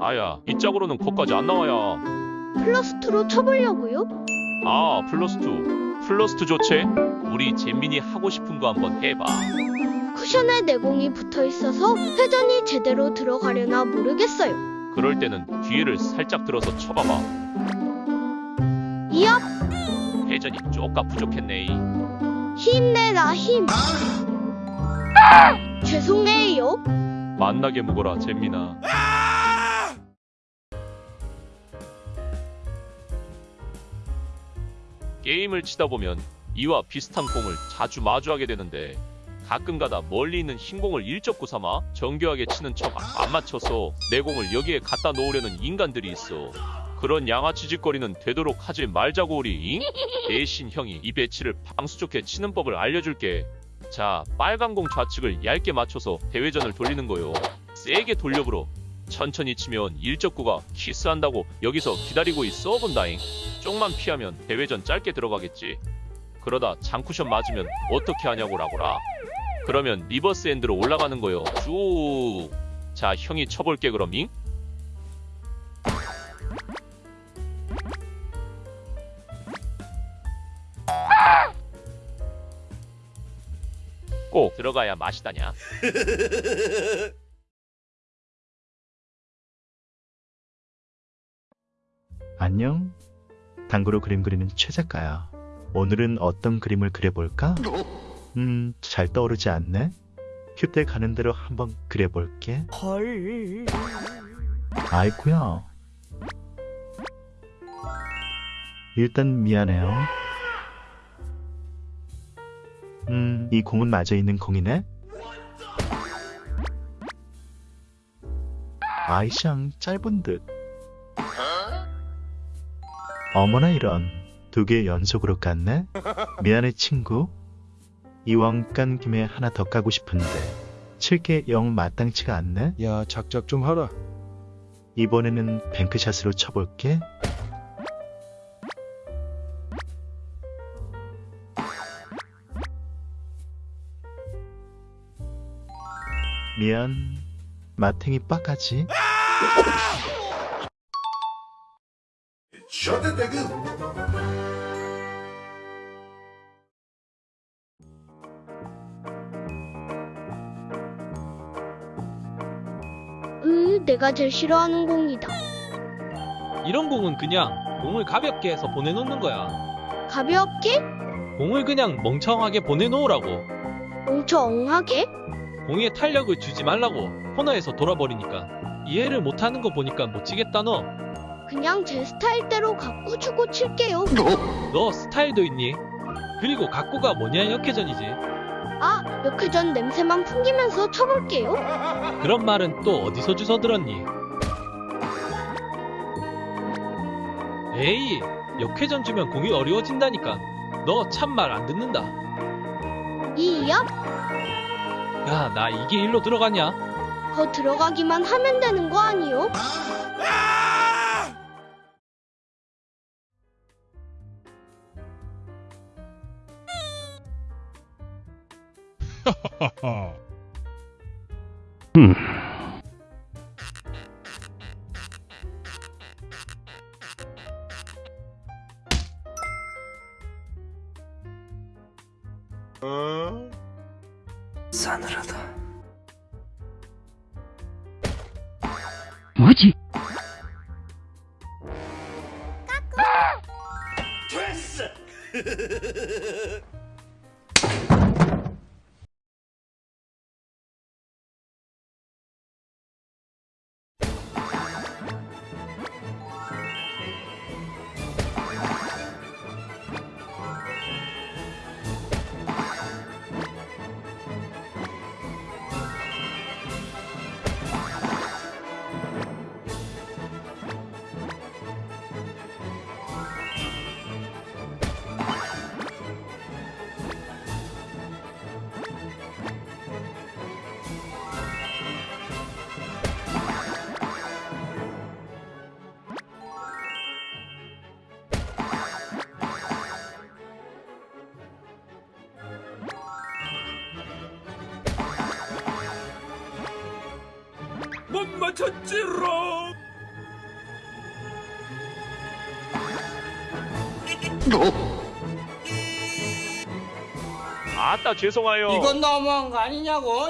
아야 이 짝으로는 거까지 안 나와야 플러스2로 쳐보려고요? 아 플러스 2 플러스 2 좋지? 우리 잼민이 하고 싶은 거 한번 해봐 쿠션에 내공이 붙어 있어서 회전이 제대로 들어가려나 모르겠어요. 그럴 때는 뒤에를 살짝 들어서 쳐봐봐 이업 회전이 쪼까 부족했네 힘내라 힘. 죄송해요. 만나게 묵어라 잼민아 게임을 치다 보면 이와 비슷한 공을 자주 마주하게 되는데 가끔가다 멀리 있는 흰 공을 일적구 삼아 정교하게 치는 척 안 맞춰서 내 공을 여기에 갖다 놓으려는 인간들이 있어. 그런 양아치 짓거리는 되도록 하지 말자고 우리 잉? 대신 형이 이 배치를 방수 좋게 치는 법을 알려줄게. 자 빨간 공 좌측을 얇게 맞춰서 대회전을 돌리는 거요. 세게 돌려불어 천천히 치면 일적구가 키스한다고 여기서 기다리고 있어 본다잉. 쫑만 피하면 대회전 짧게 들어가겠지. 그러다 장쿠션 맞으면 어떻게 하냐고 라고라. 그러면 reverse end로 올라가는 거요. 쭉 자 형이 쳐볼게 그럼 잉? 꼭 들어가야 맛이다냐 안녕. 당구로 그림 그리는 최 작가야. 오늘은 어떤 그림을 그려볼까? 음, 잘 떠오르지 않네. 휴대 가는 대로 한번 그려볼게. 헐. 아이쿠야. 일단 미안해요. 음, 이 공은 맞아 있는 공이네? 아이샹 짧은 듯. 어머나 이런 두 개 연속으로 깠네? 미안해 친구. 이왕 깐 김에 하나 더 까고 싶은데 칠게 영 마땅치가 않네? 야, 작작 좀 하라. 이번에는 뱅크샷으로 쳐볼게. 미안. 마탱이 빡하지? 으, 내가 제일 싫어하는 공이다. 이런 공은 그냥 공을 가볍게 해서 보내놓는 거야. 가볍게? 공을 그냥 멍청하게 보내놓으라고. 멍청하게? 공에 탄력을 주지 말라고. 코너에서 돌아버리니까. 이해를 못하는 거 보니까 못 치겠다 너. 그냥 제 스타일대로 갖고 주고 칠게요. 너 스타일도 있니? 그리고 각고가 뭐냐 역회전이지. 아, 역회전 냄새만 풍기면서 쳐볼게요. 그런 말은 또 어디서 주워 들었니? 에이, 역회전 주면 공이 어려워진다니까. 너 참 말 안 듣는다. 이업? 야, 나 이게 일로 들어가냐? 거 들어가기만 하면 되는 거 아니요? 싸늘하다. 뭐지? 못 맞췄지롱. 아따 죄송해요. 이건 너무한 거 아니냐고.